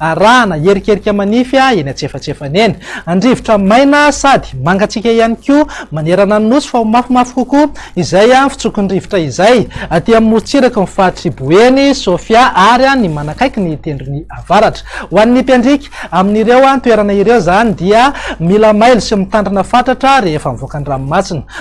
Arahana erikerika manify eny antsefatsefany eny. An-drivotra maina sady mangatsiaka ihany koa manerana ny nosy fa ho mafimafy kokoa izay fitsokon'ny rivotra izay. Aty amin'ny morontsiraky ny faritr'i Boeny, Sofia ary ny manakaiky ny tendrony avaratra. Ho an'ny mpiandriaka amin'ireo toerana ireo izany dia mila mailo sy mitandrina fatratra rehefa mivoaka ny ranomasina.